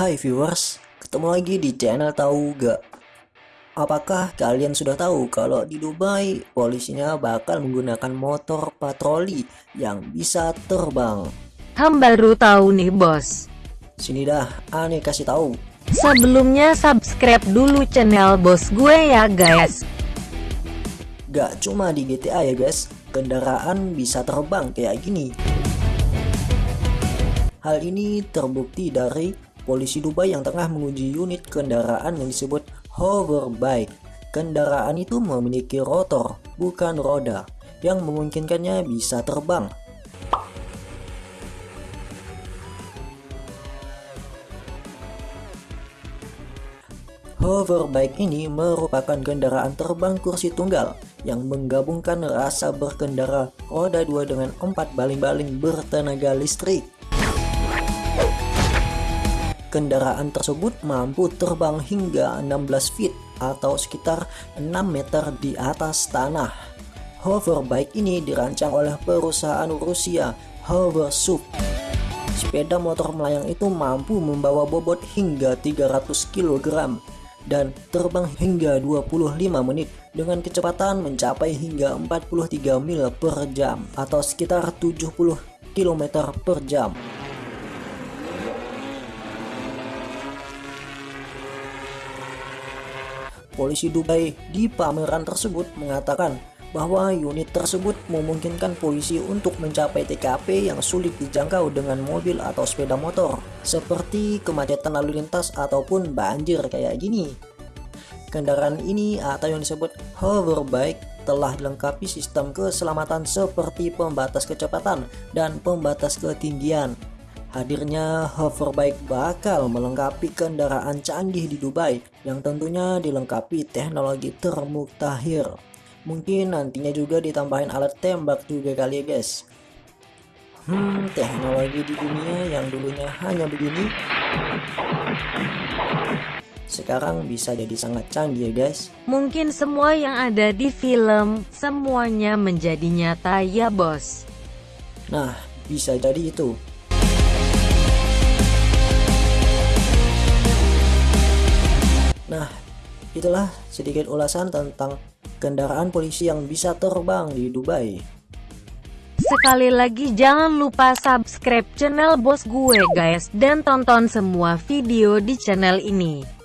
Hai viewers, ketemu lagi di channel tahu gak? Apakah kalian sudah tahu kalau di Dubai polisinya bakal menggunakan motor patroli yang bisa terbang? Ham baru tahu nih bos. Sini dah, aneh kasih tahu. Sebelumnya subscribe dulu channel bos gue ya guys. Gak cuma di GTA ya guys, kendaraan bisa terbang kayak gini. Hal ini terbukti dari polisi Dubai yang tengah menguji unit kendaraan yang disebut hoverbike. Kendaraan itu memiliki rotor, bukan roda, yang memungkinkannya bisa terbang. Hoverbike ini merupakan kendaraan terbang kursi tunggal yang menggabungkan rasa berkendara roda dua dengan empat baling-baling bertenaga listrik. Kendaraan tersebut mampu terbang hingga 16 feet atau sekitar 6 meter di atas tanah. Hoverbike ini dirancang oleh perusahaan Rusia Hoversuit. Sepeda motor melayang itu mampu membawa bobot hingga 300 kg dan terbang hingga 25 menit dengan kecepatan mencapai hingga 43 mil per jam atau sekitar 70 km per jam. Polisi Dubai di pameran tersebut mengatakan bahwa unit tersebut memungkinkan polisi untuk mencapai TKP yang sulit dijangkau dengan mobil atau sepeda motor, seperti kemacetan lalu lintas ataupun banjir kayak gini. Kendaraan ini atau yang disebut hoverbike telah dilengkapi sistem keselamatan seperti pembatas kecepatan dan pembatas ketinggian. Hadirnya hoverbike bakal melengkapi kendaraan canggih di Dubai yang tentunya dilengkapi teknologi termuktahir. Mungkin nantinya juga ditambahin alat tembak juga kali ya guys. Hmm, teknologi di dunia yang dulunya hanya begini sekarang bisa jadi sangat canggih ya guys. Mungkin semua yang ada di film, semuanya menjadi nyata ya bos. Nah, bisa jadi itu. Itulah sedikit ulasan tentang kendaraan polisi yang bisa terbang di Dubai. Sekali lagi jangan lupa subscribe channel bos gue guys dan tonton semua video di channel ini.